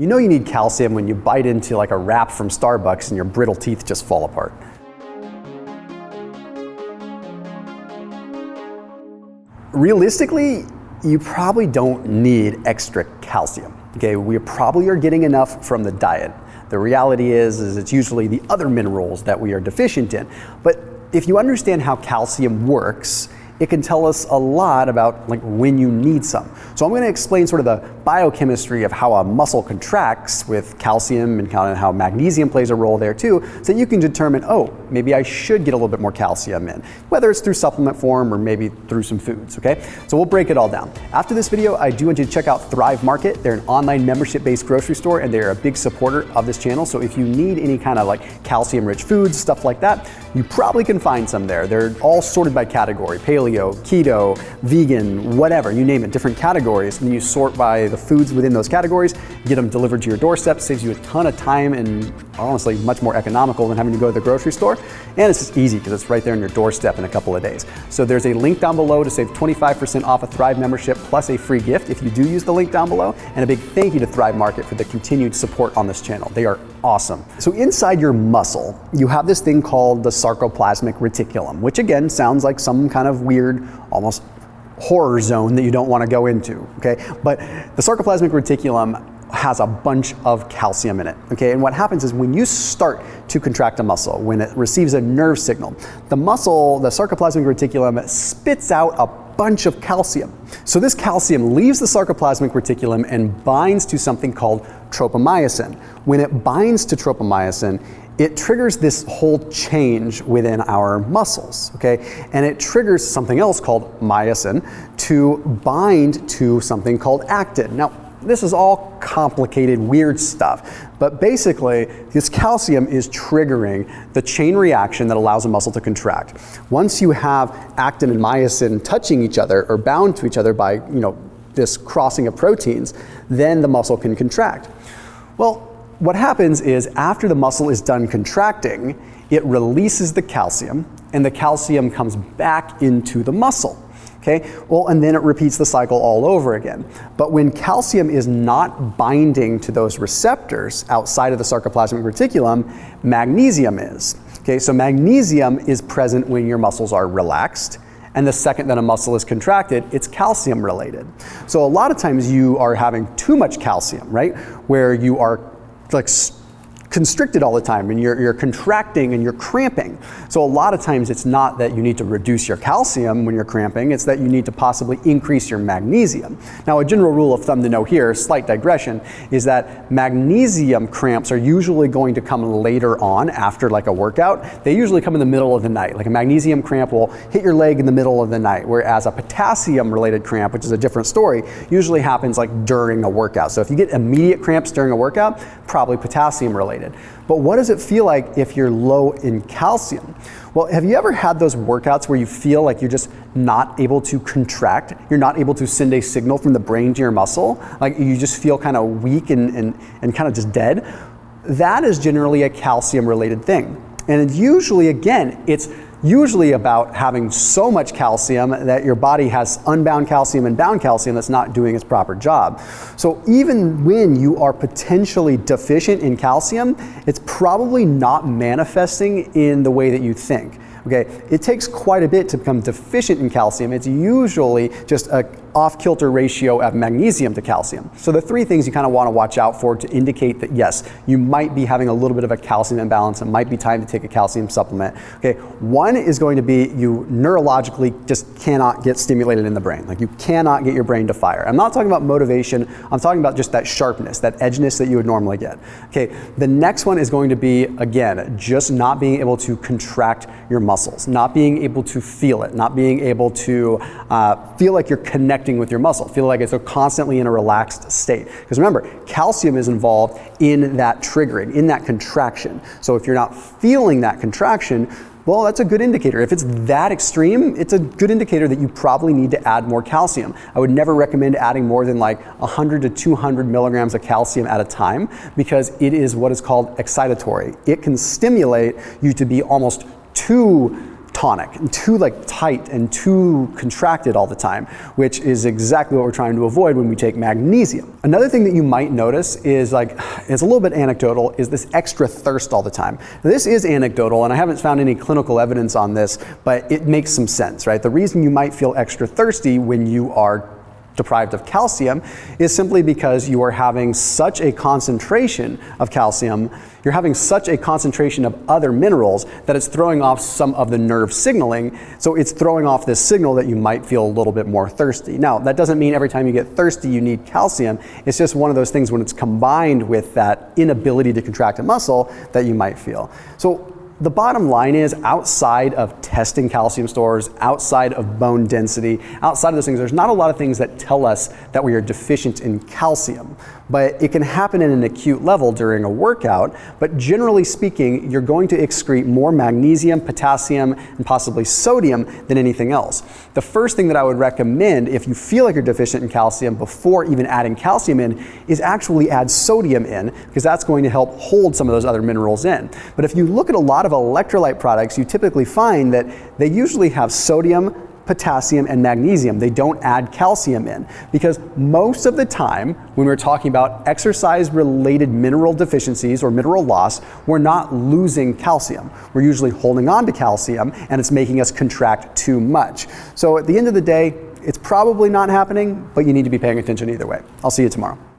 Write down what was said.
You know you need calcium when you bite into like a wrap from Starbucks and your brittle teeth just fall apart. Realistically, you probably don't need extra calcium. Okay, we probably are getting enough from the diet. The reality is, is it's usually the other minerals that we are deficient in. But if you understand how calcium works, it can tell us a lot about like when you need some. So I'm going to explain sort of the biochemistry of how a muscle contracts with calcium and kind of how magnesium plays a role there too, so you can determine, oh, maybe I should get a little bit more calcium in, whether it's through supplement form or maybe through some foods, okay? So we'll break it all down. After this video, I do want you to check out Thrive Market. They're an online membership-based grocery store and they're a big supporter of this channel. So if you need any kind of like calcium-rich foods, stuff like that, you probably can find some there. They're all sorted by category, paleo, keto, vegan, whatever, you name it, different categories. And then you sort by the foods within those categories, get them delivered to your doorstep, saves you a ton of time and honestly much more economical than having to go to the grocery store. And it's just easy because it's right there on your doorstep in a couple of days. So there's a link down below to save 25% off a Thrive membership plus a free gift if you do use the link down below. And a big thank you to Thrive Market for the continued support on this channel. They are awesome. So inside your muscle, you have this thing called the sarcoplasmic reticulum, which again sounds like some kind of weird, almost horror zone that you don't want to go into, okay? But the sarcoplasmic reticulum has a bunch of calcium in it, okay? And what happens is when you start to contract a muscle, when it receives a nerve signal, the muscle, the sarcoplasmic reticulum spits out a bunch of calcium. So this calcium leaves the sarcoplasmic reticulum and binds to something called tropomyosin. When it binds to tropomyosin, it triggers this whole change within our muscles, okay? And it triggers something else called myosin to bind to something called actin. Now, this is all complicated, weird stuff. But basically, this calcium is triggering the chain reaction that allows a muscle to contract. Once you have actin and myosin touching each other or bound to each other by, you know, this crossing of proteins, then the muscle can contract. Well, what happens is after the muscle is done contracting, it releases the calcium and the calcium comes back into the muscle. Okay, well, and then it repeats the cycle all over again. But when calcium is not binding to those receptors outside of the sarcoplasmic reticulum, magnesium is. Okay, so magnesium is present when your muscles are relaxed. And the second that a muscle is contracted, it's calcium related. So a lot of times you are having too much calcium, right? Where you are like constricted all the time and you're, you're contracting and you're cramping. So a lot of times it's not that you need to reduce your calcium when you're cramping, it's that you need to possibly increase your magnesium. Now a general rule of thumb to know here, slight digression, is that magnesium cramps are usually going to come later on after like a workout. They usually come in the middle of the night. Like a magnesium cramp will hit your leg in the middle of the night, whereas a potassium related cramp, which is a different story, usually happens like during a workout. So if you get immediate cramps during a workout, probably potassium related related. But what does it feel like if you're low in calcium? Well, have you ever had those workouts where you feel like you're just not able to contract? You're not able to send a signal from the brain to your muscle? Like you just feel kind of weak and, and, and kind of just dead? That is generally a calcium related thing. And usually, again, it's usually about having so much calcium that your body has unbound calcium and bound calcium that's not doing its proper job. So even when you are potentially deficient in calcium, it's probably not manifesting in the way that you think. Okay, it takes quite a bit to become deficient in calcium. It's usually just a off-kilter ratio of magnesium to calcium. So the three things you kind of want to watch out for to indicate that yes, you might be having a little bit of a calcium imbalance. It might be time to take a calcium supplement. Okay, one is going to be you neurologically just cannot get stimulated in the brain. Like you cannot get your brain to fire. I'm not talking about motivation. I'm talking about just that sharpness, that edginess that you would normally get. Okay, the next one is going to be again just not being able to contract your muscles, not being able to feel it, not being able to uh, feel like you're connecting with your muscle, feel like it's constantly in a relaxed state. Because remember, calcium is involved in that triggering, in that contraction. So if you're not feeling that contraction, well, that's a good indicator. If it's that extreme, it's a good indicator that you probably need to add more calcium. I would never recommend adding more than like 100 to 200 milligrams of calcium at a time because it is what is called excitatory. It can stimulate you to be almost too tonic, and too like tight and too contracted all the time, which is exactly what we're trying to avoid when we take magnesium. Another thing that you might notice is like, it's a little bit anecdotal, is this extra thirst all the time. Now, this is anecdotal, and I haven't found any clinical evidence on this, but it makes some sense, right? The reason you might feel extra thirsty when you are deprived of calcium is simply because you are having such a concentration of calcium, you're having such a concentration of other minerals that it's throwing off some of the nerve signaling. So it's throwing off this signal that you might feel a little bit more thirsty. Now, that doesn't mean every time you get thirsty you need calcium. It's just one of those things when it's combined with that inability to contract a muscle that you might feel. So the bottom line is outside of testing calcium stores, outside of bone density, outside of those things, there's not a lot of things that tell us that we are deficient in calcium. But it can happen in an acute level during a workout. But generally speaking, you're going to excrete more magnesium, potassium, and possibly sodium than anything else. The first thing that I would recommend if you feel like you're deficient in calcium before even adding calcium in is actually add sodium in because that's going to help hold some of those other minerals in. But if you look at a lot of of electrolyte products, you typically find that they usually have sodium, potassium, and magnesium. They don't add calcium in because most of the time when we're talking about exercise related mineral deficiencies or mineral loss, we're not losing calcium. We're usually holding on to calcium and it's making us contract too much. So at the end of the day, it's probably not happening, but you need to be paying attention either way. I'll see you tomorrow.